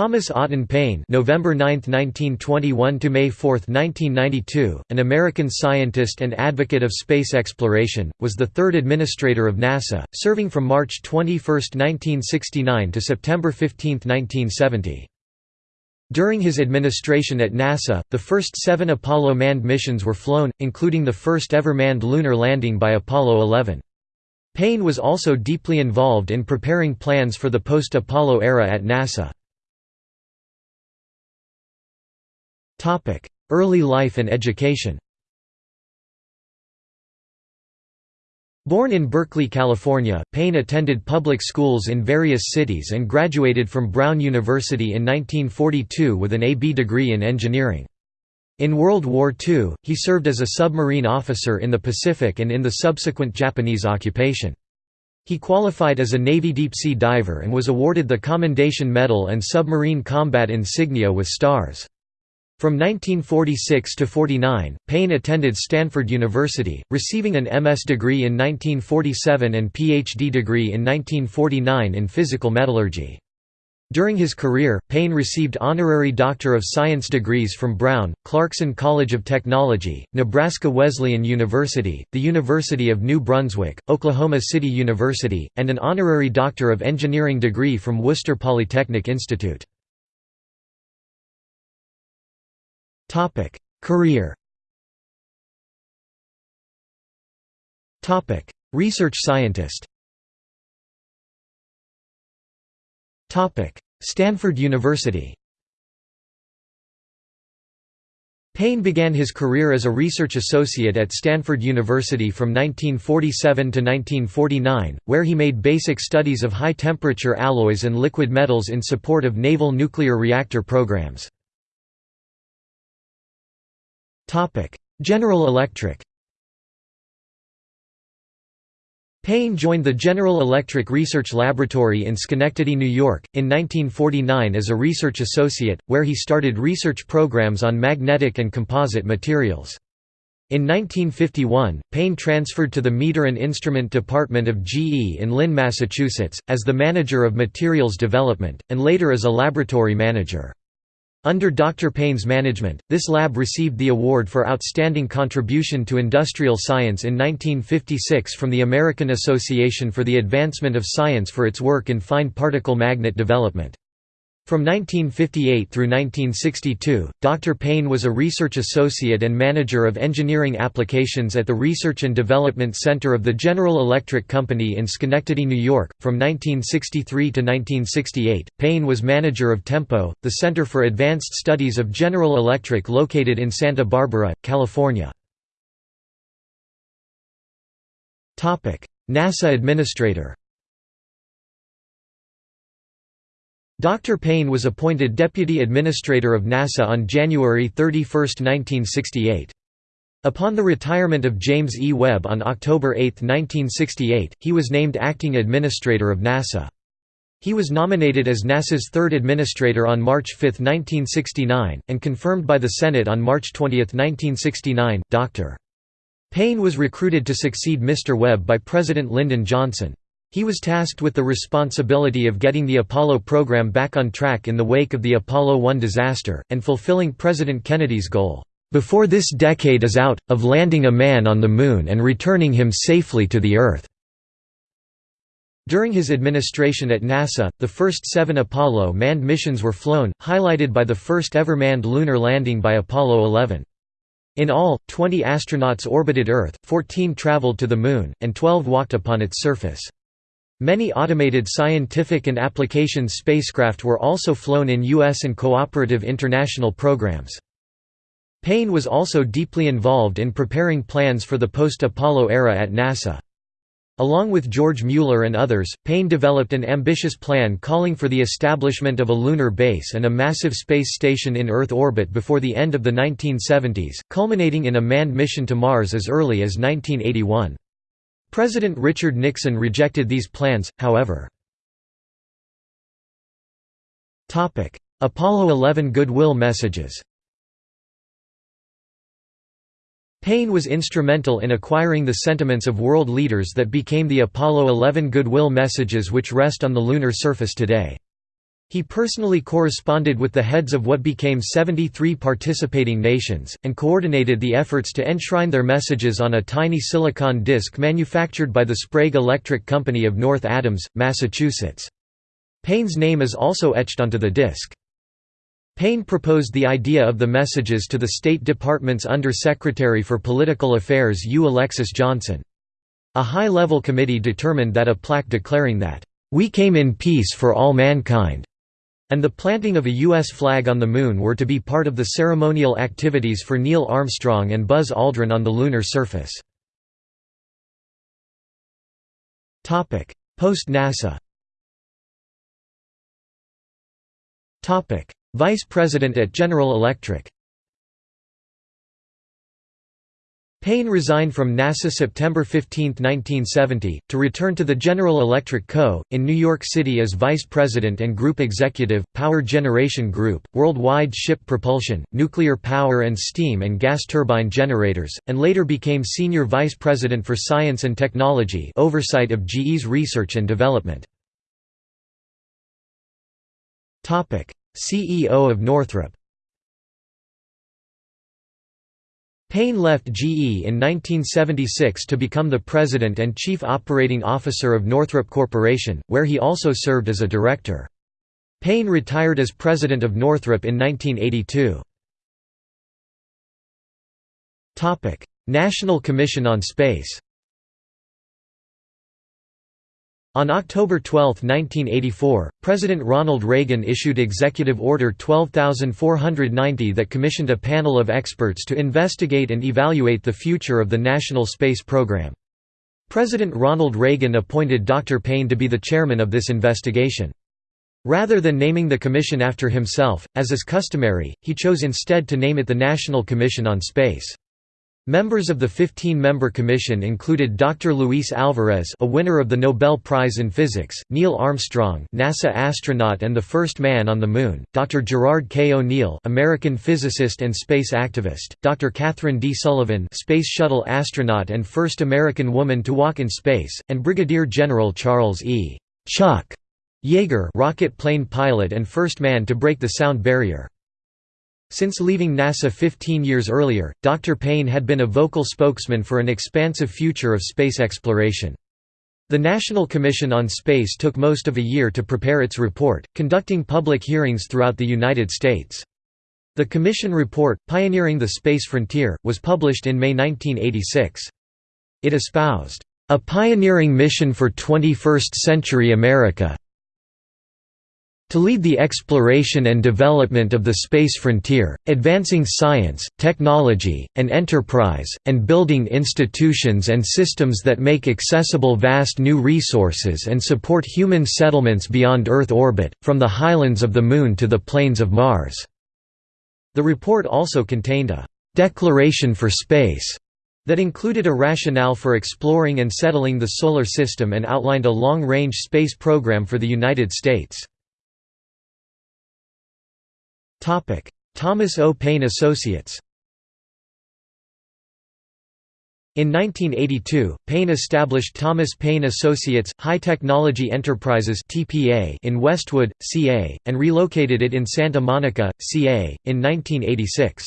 Thomas Otten Paine November 9, 1921 to May 4, 1992, an American scientist and advocate of space exploration, was the third administrator of NASA, serving from March 21, 1969 to September 15, 1970. During his administration at NASA, the first seven Apollo manned missions were flown, including the first ever manned lunar landing by Apollo 11. Paine was also deeply involved in preparing plans for the post-Apollo era at NASA. Early life and education Born in Berkeley, California, Paine attended public schools in various cities and graduated from Brown University in 1942 with an A.B. degree in engineering. In World War II, he served as a submarine officer in the Pacific and in the subsequent Japanese occupation. He qualified as a Navy deep-sea diver and was awarded the Commendation Medal and Submarine Combat Insignia with stars. From 1946 to 49, Paine attended Stanford University, receiving an MS degree in 1947 and PhD degree in 1949 in physical metallurgy. During his career, Paine received honorary Doctor of Science degrees from Brown, Clarkson College of Technology, Nebraska Wesleyan University, the University of New Brunswick, Oklahoma City University, and an honorary Doctor of Engineering degree from Worcester Polytechnic Institute. Topic: Career. Topic: Research scientist. Topic: Stanford University. Paine began his career as a research associate at Stanford University from 1947 to 1949, where he made basic studies of high-temperature alloys and liquid metals in support of naval nuclear reactor programs. General Electric Paine joined the General Electric Research Laboratory in Schenectady, New York, in 1949 as a research associate, where he started research programs on magnetic and composite materials. In 1951, Paine transferred to the Meter and Instrument Department of GE in Lynn, Massachusetts, as the manager of materials development, and later as a laboratory manager. Under Dr. Paine's management, this lab received the award for Outstanding Contribution to Industrial Science in 1956 from the American Association for the Advancement of Science for its work in fine particle magnet development. From 1958 through 1962, Dr. Paine was a research associate and manager of engineering applications at the Research and Development Center of the General Electric Company in Schenectady, New York. From 1963 to 1968, Paine was manager of TEMPO, the Center for Advanced Studies of General Electric located in Santa Barbara, California. NASA Administrator Dr. Paine was appointed Deputy Administrator of NASA on January 31, 1968. Upon the retirement of James E. Webb on October 8, 1968, he was named Acting Administrator of NASA. He was nominated as NASA's third administrator on March 5, 1969, and confirmed by the Senate on March 20, 1969. Dr. Paine was recruited to succeed Mr. Webb by President Lyndon Johnson. He was tasked with the responsibility of getting the Apollo program back on track in the wake of the Apollo 1 disaster, and fulfilling President Kennedy's goal, "...before this decade is out, of landing a man on the Moon and returning him safely to the Earth." During his administration at NASA, the first seven Apollo manned missions were flown, highlighted by the first ever manned lunar landing by Apollo 11. In all, 20 astronauts orbited Earth, 14 traveled to the Moon, and 12 walked upon its surface. Many automated scientific and applications spacecraft were also flown in U.S. and cooperative international programs. Paine was also deeply involved in preparing plans for the post-Apollo era at NASA. Along with George Mueller and others, Paine developed an ambitious plan calling for the establishment of a lunar base and a massive space station in Earth orbit before the end of the 1970s, culminating in a manned mission to Mars as early as 1981. President Richard Nixon rejected these plans, however. Apollo 11 goodwill messages Paine was instrumental in acquiring the sentiments of world leaders that became the Apollo 11 goodwill messages which rest on the lunar surface today. He personally corresponded with the heads of what became 73 participating nations, and coordinated the efforts to enshrine their messages on a tiny silicon disc manufactured by the Sprague Electric Company of North Adams, Massachusetts. Paine's name is also etched onto the disc. Paine proposed the idea of the messages to the State Department's Under-Secretary for Political Affairs U. Alexis Johnson. A high-level committee determined that a plaque declaring that, "...we came in peace for all mankind," and the planting of a U.S. flag on the Moon were to be part of the ceremonial activities for Neil Armstrong and Buzz Aldrin on the lunar surface. Post-NASA Vice President at General Electric Paine resigned from NASA September 15, 1970, to return to the General Electric Co., in New York City as Vice President and Group Executive, Power Generation Group, Worldwide Ship Propulsion, Nuclear Power and Steam and Gas Turbine Generators, and later became Senior Vice President for Science and Technology oversight of GE's research and development. CEO of Northrop Paine left GE in 1976 to become the president and chief operating officer of Northrop Corporation, where he also served as a director. Paine retired as president of Northrop in 1982. National Commission on Space On October 12, 1984, President Ronald Reagan issued Executive Order 12490 that commissioned a panel of experts to investigate and evaluate the future of the National Space Program. President Ronald Reagan appointed Dr. Paine to be the chairman of this investigation. Rather than naming the commission after himself, as is customary, he chose instead to name it the National Commission on Space. Members of the 15-member commission included Dr. Luis Alvarez a winner of the Nobel Prize in Physics, Neil Armstrong NASA astronaut and the first man on the Moon, Dr. Gerard K. O'Neill American physicist and space activist, Dr. Kathryn D. Sullivan Space Shuttle astronaut and first American woman to walk in space, and Brigadier General Charles E. Chuck Yeager rocket plane pilot and first man to break the sound barrier. Since leaving NASA 15 years earlier, Dr. Paine had been a vocal spokesman for an expansive future of space exploration. The National Commission on Space took most of a year to prepare its report, conducting public hearings throughout the United States. The Commission report, Pioneering the Space Frontier, was published in May 1986. It espoused, "...a pioneering mission for 21st-century America, to lead the exploration and development of the space frontier, advancing science, technology, and enterprise, and building institutions and systems that make accessible vast new resources and support human settlements beyond Earth orbit, from the highlands of the Moon to the plains of Mars." The report also contained a «declaration for space» that included a rationale for exploring and settling the Solar System and outlined a long-range space program for the United States. Thomas O. Paine Associates In 1982, Paine established Thomas Paine Associates, High Technology Enterprises in Westwood, CA, and relocated it in Santa Monica, CA, in 1986.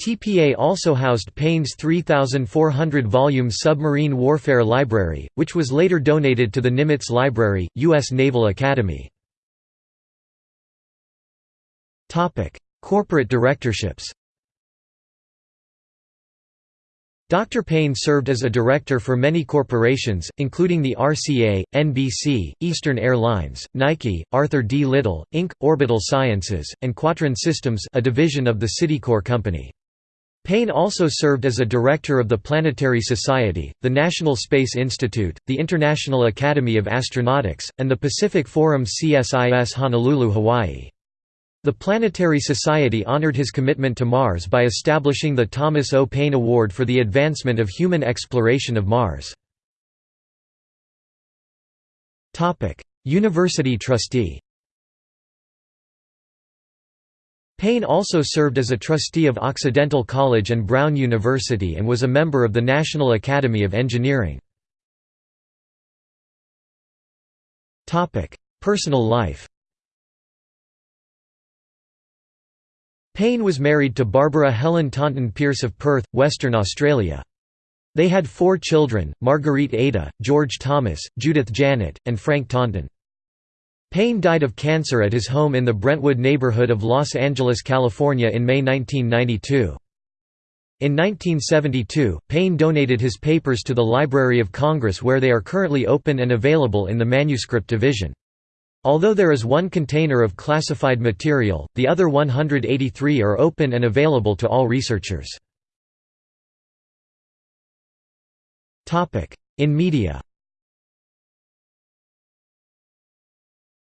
TPA also housed Paine's 3,400-volume submarine warfare library, which was later donated to the Nimitz Library, U.S. Naval Academy. Corporate directorships Dr. Paine served as a director for many corporations, including the RCA, NBC, Eastern Airlines, Nike, Arthur D. Little, Inc., Orbital Sciences, and Quotron Systems a division of the Citicorp Company. Paine also served as a director of the Planetary Society, the National Space Institute, the International Academy of Astronautics, and the Pacific Forum CSIS Honolulu, Hawaii. The Planetary Society honored his commitment to Mars by establishing the Thomas O. Paine Award for the advancement of human exploration of Mars. University trustee Paine also served as a trustee of Occidental College and Brown University and was a member of the National Academy of Engineering. Personal life Paine was married to Barbara Helen Taunton Pearce of Perth, Western Australia. They had four children, Marguerite Ada, George Thomas, Judith Janet, and Frank Taunton. Paine died of cancer at his home in the Brentwood neighborhood of Los Angeles, California in May 1992. In 1972, Paine donated his papers to the Library of Congress where they are currently open and available in the manuscript division. Although there is one container of classified material, the other 183 are open and available to all researchers. In media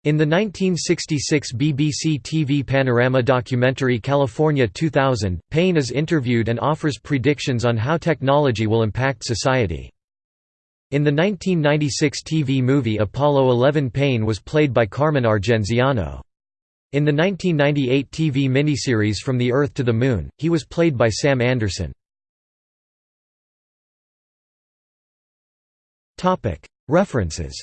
In the 1966 BBC TV Panorama documentary California 2000, Paine is interviewed and offers predictions on how technology will impact society. In the 1996 TV movie Apollo 11 Paine was played by Carmen Argenziano. In the 1998 TV miniseries From the Earth to the Moon, he was played by Sam Anderson. References